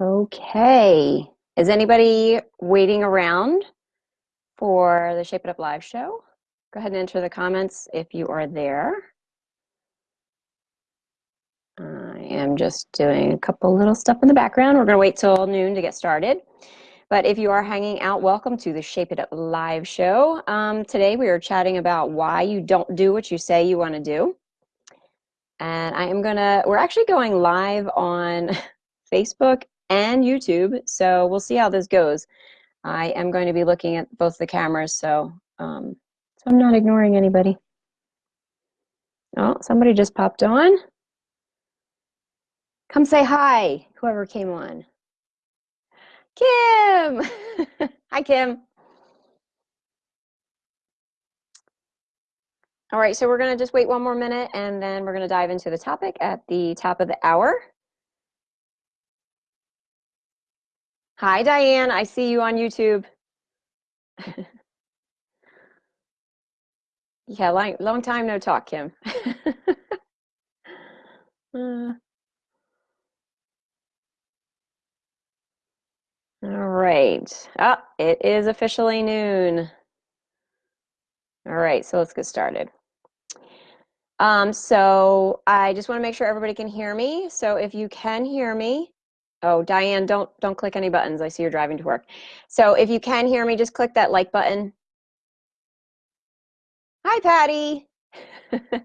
Okay. Is anybody waiting around for the Shape It Up live show? Go ahead and enter the comments if you are there. I am just doing a couple little stuff in the background. We're going to wait till noon to get started. But if you are hanging out, welcome to the Shape It Up live show. Um, today we are chatting about why you don't do what you say you want to do. And I am going to, we're actually going live on Facebook and YouTube. So we'll see how this goes. I am going to be looking at both the cameras, so, um, so I'm not ignoring anybody. Oh, somebody just popped on. Come say hi, whoever came on. Kim! hi, Kim. All right, so we're going to just wait one more minute and then we're going to dive into the topic at the top of the hour. Hi, Diane. I see you on YouTube. yeah, long, long time no talk, Kim. uh, all right. Ah, it is officially noon. All right, so let's get started. Um, so I just want to make sure everybody can hear me. So if you can hear me, Oh, Diane, don't don't click any buttons. I see you're driving to work. So if you can hear me, just click that like button. Hi, Patty.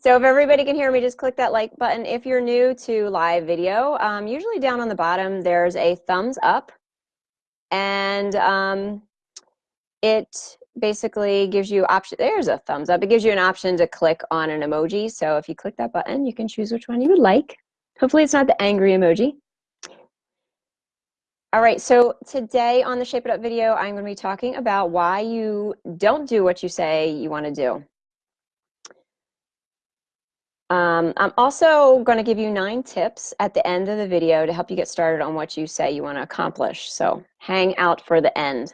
so if everybody can hear me, just click that like button. If you're new to live video, um, usually down on the bottom, there's a thumbs up. And um, it basically gives you option, there's a thumbs up. It gives you an option to click on an emoji. So if you click that button, you can choose which one you would like. Hopefully it's not the angry emoji. All right, so today on the Shape It Up video, I'm going to be talking about why you don't do what you say you want to do. Um, I'm also going to give you nine tips at the end of the video to help you get started on what you say you want to accomplish. So hang out for the end.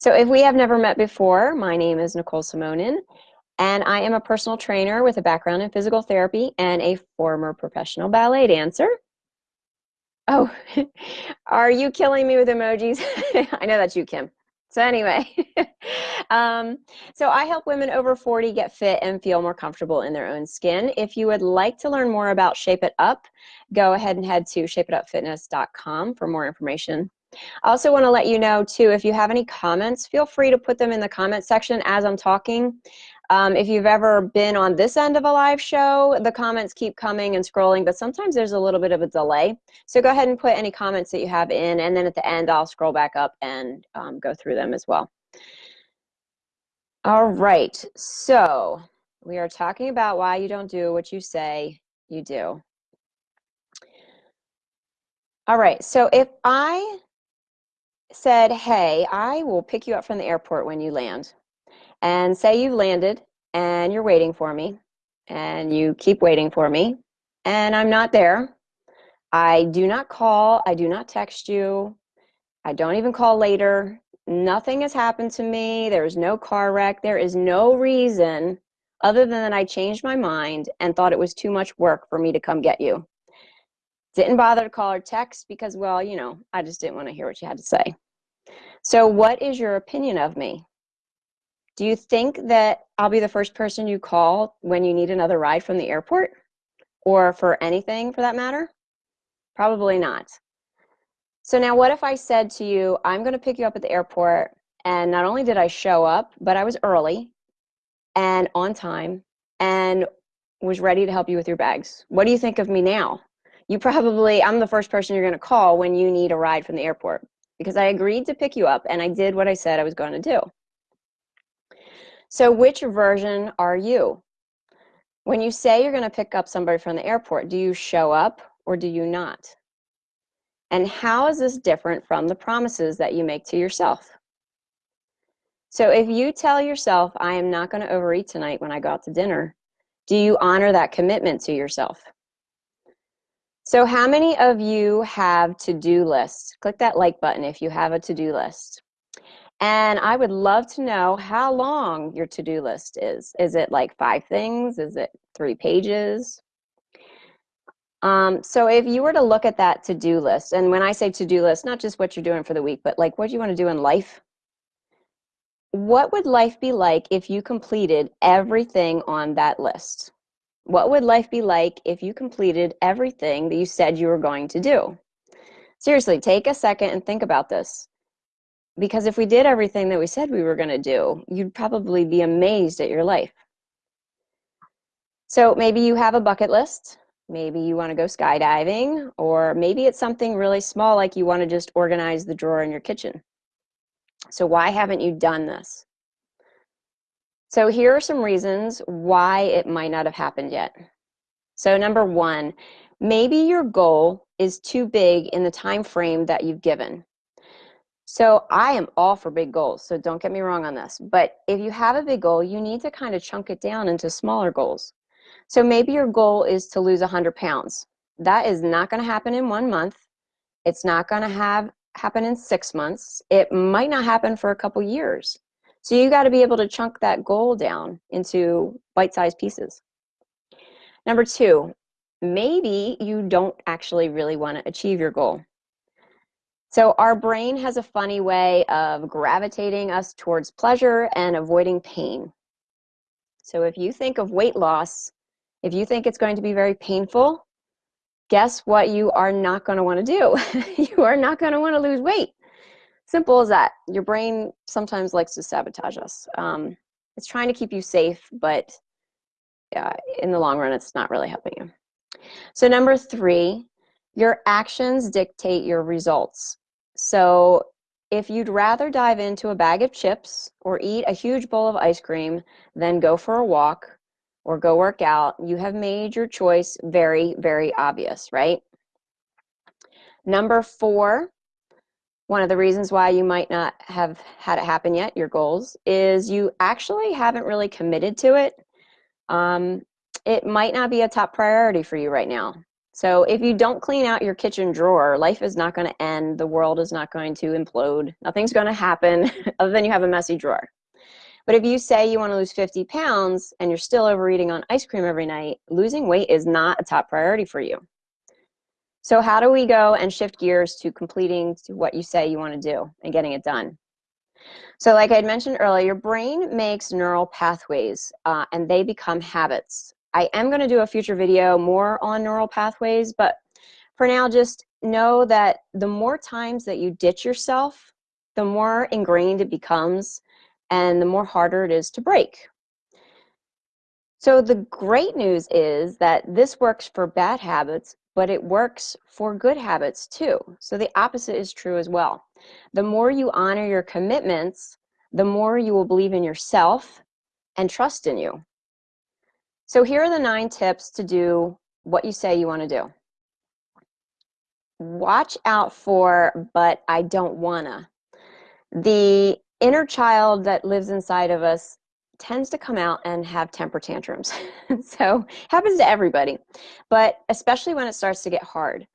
So if we have never met before, my name is Nicole Simonin, and I am a personal trainer with a background in physical therapy and a former professional ballet dancer. Oh, are you killing me with emojis? I know that's you, Kim. So anyway, um, so I help women over 40 get fit and feel more comfortable in their own skin. If you would like to learn more about Shape It Up, go ahead and head to shapeitupfitness.com for more information. I also want to let you know too, if you have any comments, feel free to put them in the comment section as I'm talking. Um, if you've ever been on this end of a live show, the comments keep coming and scrolling, but sometimes there's a little bit of a delay. So go ahead and put any comments that you have in, and then at the end, I'll scroll back up and um, go through them as well. All right, so we are talking about why you don't do what you say you do. All right, so if I said, hey, I will pick you up from the airport when you land, and say you've landed and you're waiting for me and you keep waiting for me and I'm not there. I do not call, I do not text you, I don't even call later. Nothing has happened to me. There is no car wreck. There is no reason other than that I changed my mind and thought it was too much work for me to come get you. Didn't bother to call or text because, well, you know, I just didn't want to hear what you had to say. So, what is your opinion of me? Do you think that I'll be the first person you call when you need another ride from the airport or for anything for that matter? Probably not. So now what if I said to you, I'm going to pick you up at the airport and not only did I show up, but I was early and on time and was ready to help you with your bags. What do you think of me now? You probably, I'm the first person you're going to call when you need a ride from the airport because I agreed to pick you up and I did what I said I was going to do. So which version are you? When you say you're going to pick up somebody from the airport, do you show up or do you not? And how is this different from the promises that you make to yourself? So if you tell yourself, I am not going to overeat tonight when I go out to dinner, do you honor that commitment to yourself? So how many of you have to-do lists? Click that like button if you have a to-do list. And I would love to know how long your to-do list is. Is it like five things? Is it three pages? Um, so if you were to look at that to-do list, and when I say to-do list, not just what you're doing for the week, but like what do you want to do in life? What would life be like if you completed everything on that list? What would life be like if you completed everything that you said you were going to do? Seriously, take a second and think about this. Because if we did everything that we said we were going to do, you'd probably be amazed at your life. So maybe you have a bucket list. Maybe you want to go skydiving, or maybe it's something really small like you want to just organize the drawer in your kitchen. So why haven't you done this? So here are some reasons why it might not have happened yet. So number one, maybe your goal is too big in the time frame that you've given. So I am all for big goals, so don't get me wrong on this. But if you have a big goal, you need to kind of chunk it down into smaller goals. So maybe your goal is to lose 100 pounds. That is not going to happen in one month. It's not going to have happen in six months. It might not happen for a couple years. So you got to be able to chunk that goal down into bite-sized pieces. Number two, maybe you don't actually really want to achieve your goal. So our brain has a funny way of gravitating us towards pleasure and avoiding pain. So if you think of weight loss, if you think it's going to be very painful, guess what you are not going to want to do? you are not going to want to lose weight. Simple as that. Your brain sometimes likes to sabotage us. Um, it's trying to keep you safe, but yeah, in the long run, it's not really helping you. So number three, your actions dictate your results. So if you'd rather dive into a bag of chips or eat a huge bowl of ice cream than go for a walk or go work out, you have made your choice very, very obvious, right? Number four, one of the reasons why you might not have had it happen yet, your goals, is you actually haven't really committed to it. Um, it might not be a top priority for you right now. So if you don't clean out your kitchen drawer, life is not going to end. The world is not going to implode. Nothing's going to happen other than you have a messy drawer. But if you say you want to lose 50 pounds and you're still overeating on ice cream every night, losing weight is not a top priority for you. So how do we go and shift gears to completing to what you say you want to do and getting it done? So like I mentioned earlier, your brain makes neural pathways uh, and they become habits. I am going to do a future video more on neural pathways, but for now, just know that the more times that you ditch yourself, the more ingrained it becomes and the more harder it is to break. So the great news is that this works for bad habits, but it works for good habits too. So the opposite is true as well. The more you honor your commitments, the more you will believe in yourself and trust in you. So here are the nine tips to do what you say you want to do. Watch out for, but I don't wanna. The inner child that lives inside of us tends to come out and have temper tantrums. so happens to everybody, but especially when it starts to get hard.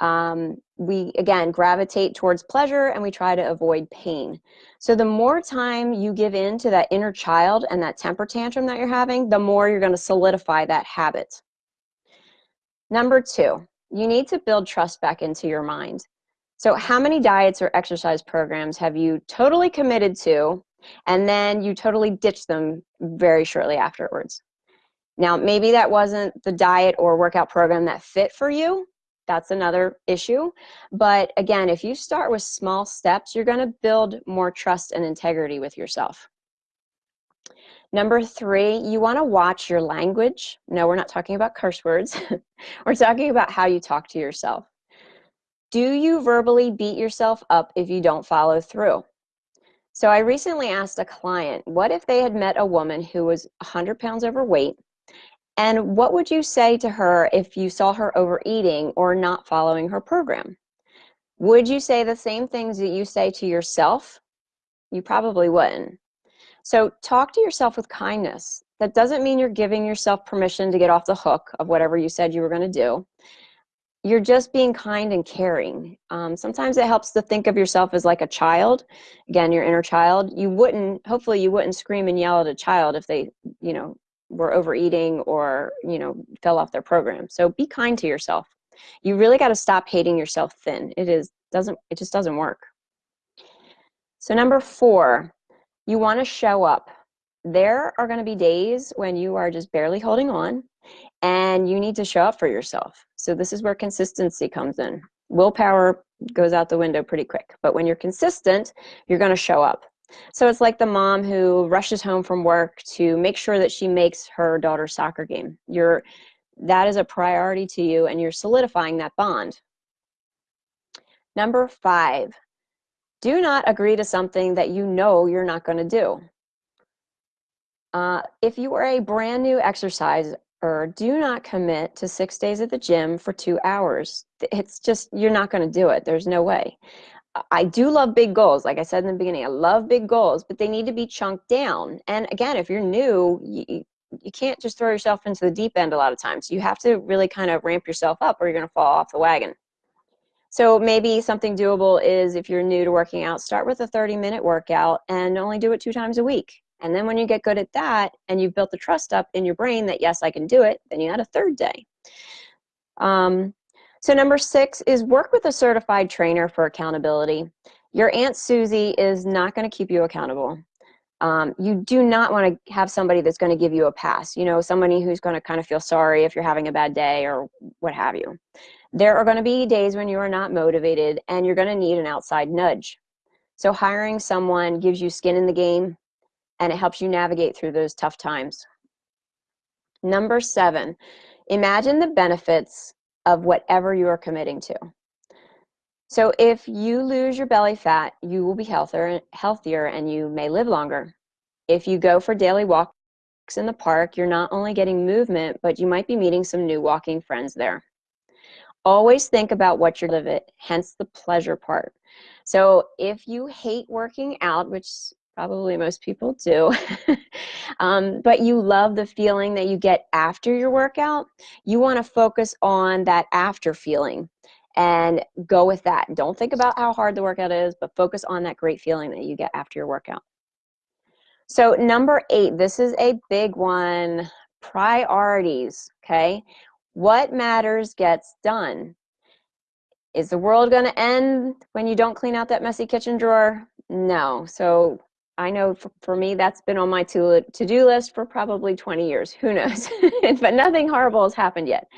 Um, we, again, gravitate towards pleasure and we try to avoid pain. So the more time you give in to that inner child and that temper tantrum that you're having, the more you're going to solidify that habit. Number two, you need to build trust back into your mind. So how many diets or exercise programs have you totally committed to and then you totally ditch them very shortly afterwards. Now, maybe that wasn't the diet or workout program that fit for you. That's another issue. But again, if you start with small steps, you're going to build more trust and integrity with yourself. Number three, you want to watch your language. No, we're not talking about curse words. we're talking about how you talk to yourself. Do you verbally beat yourself up if you don't follow through? So I recently asked a client, what if they had met a woman who was 100 pounds overweight? And what would you say to her if you saw her overeating or not following her program? Would you say the same things that you say to yourself? You probably wouldn't. So talk to yourself with kindness. That doesn't mean you're giving yourself permission to get off the hook of whatever you said you were going to do you're just being kind and caring. Um, sometimes it helps to think of yourself as like a child, again, your inner child. You wouldn't, hopefully you wouldn't scream and yell at a child if they, you know, were overeating or you know fell off their program. So be kind to yourself. You really got to stop hating yourself thin. It is doesn't it just doesn't work. So number four you want to show up. There are going to be days when you are just barely holding on and you need to show up for yourself. So this is where consistency comes in. Willpower goes out the window pretty quick but when you're consistent you're going to show up so it's like the mom who rushes home from work to make sure that she makes her daughter's soccer game. You're, that is a priority to you and you're solidifying that bond. Number five, do not agree to something that you know you're not going to do. Uh, if you are a brand new exerciser, do not commit to six days at the gym for two hours. It's just, you're not going to do it. There's no way. I do love big goals. Like I said in the beginning, I love big goals, but they need to be chunked down. And again, if you're new, you, you can't just throw yourself into the deep end a lot of times. You have to really kind of ramp yourself up or you're going to fall off the wagon. So maybe something doable is if you're new to working out, start with a 30 minute workout and only do it two times a week. And then when you get good at that and you've built the trust up in your brain that yes, I can do it, then you add a third day. Um, so number six is work with a certified trainer for accountability. Your Aunt Susie is not going to keep you accountable. Um, you do not want to have somebody that's going to give you a pass. You know, somebody who's going to kind of feel sorry if you're having a bad day or what have you. There are going to be days when you are not motivated and you're going to need an outside nudge. So hiring someone gives you skin in the game and it helps you navigate through those tough times. Number seven, imagine the benefits of whatever you are committing to. So if you lose your belly fat, you will be healthier, and healthier and you may live longer. If you go for daily walks in the park, you're not only getting movement, but you might be meeting some new walking friends there. Always think about what you're living, hence the pleasure part. So if you hate working out, which probably most people do, um, but you love the feeling that you get after your workout, you want to focus on that after feeling and go with that. Don't think about how hard the workout is, but focus on that great feeling that you get after your workout. So number eight, this is a big one, priorities, okay? What matters gets done. Is the world going to end when you don't clean out that messy kitchen drawer? No. So I know for, for me that's been on my to, to-do list for probably 20 years. Who knows? but nothing horrible has happened yet.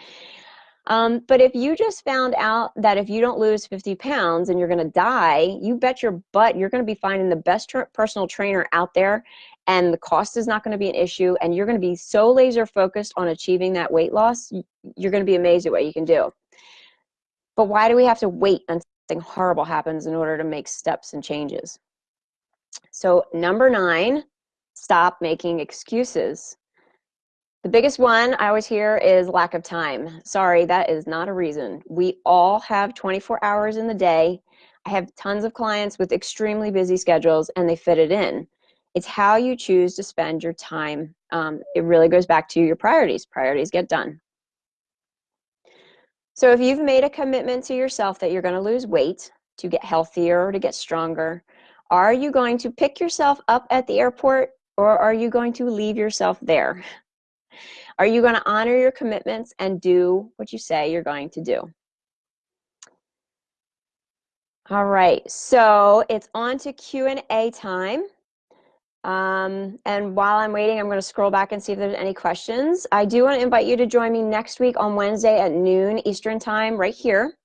Um, but if you just found out that if you don't lose 50 pounds and you're going to die, you bet your butt you're going to be finding the best personal trainer out there and the cost is not going to be an issue and you're going to be so laser focused on achieving that weight loss, you're going to be amazed at what you can do. But why do we have to wait until something horrible happens in order to make steps and changes? So number nine, stop making excuses. The biggest one I always hear is lack of time. Sorry, that is not a reason. We all have 24 hours in the day. I have tons of clients with extremely busy schedules and they fit it in. It's how you choose to spend your time. Um, it really goes back to your priorities. Priorities get done. So if you've made a commitment to yourself that you're going to lose weight, to get healthier, or to get stronger, are you going to pick yourself up at the airport or are you going to leave yourself there? Are you going to honor your commitments and do what you say you're going to do? All right, so it's on to Q&A time. Um, and while I'm waiting, I'm going to scroll back and see if there's any questions. I do want to invite you to join me next week on Wednesday at noon Eastern Time right here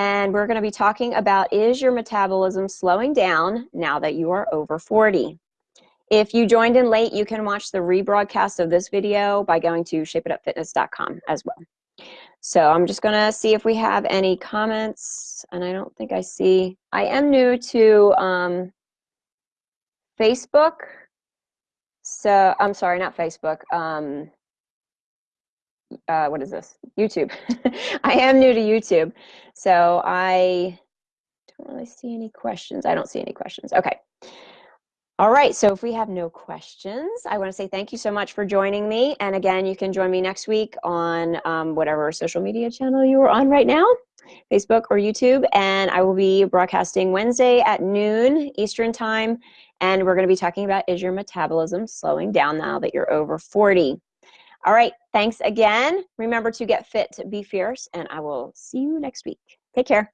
and we're going to be talking about is your metabolism slowing down now that you are over 40? If you joined in late, you can watch the rebroadcast of this video by going to shapeitupfitness.com as well. So I'm just going to see if we have any comments, and I don't think I see. I am new to um, Facebook. So I'm sorry, not Facebook. Um, uh, what is this? YouTube. I am new to YouTube, so I don't really see any questions. I don't see any questions. Okay. All right, so if we have no questions, I want to say thank you so much for joining me. And again, you can join me next week on um, whatever social media channel you are on right now, Facebook or YouTube. And I will be broadcasting Wednesday at noon Eastern Time. And we're going to be talking about is your metabolism slowing down now that you're over 40? All right. Thanks again. Remember to get fit, be fierce, and I will see you next week. Take care.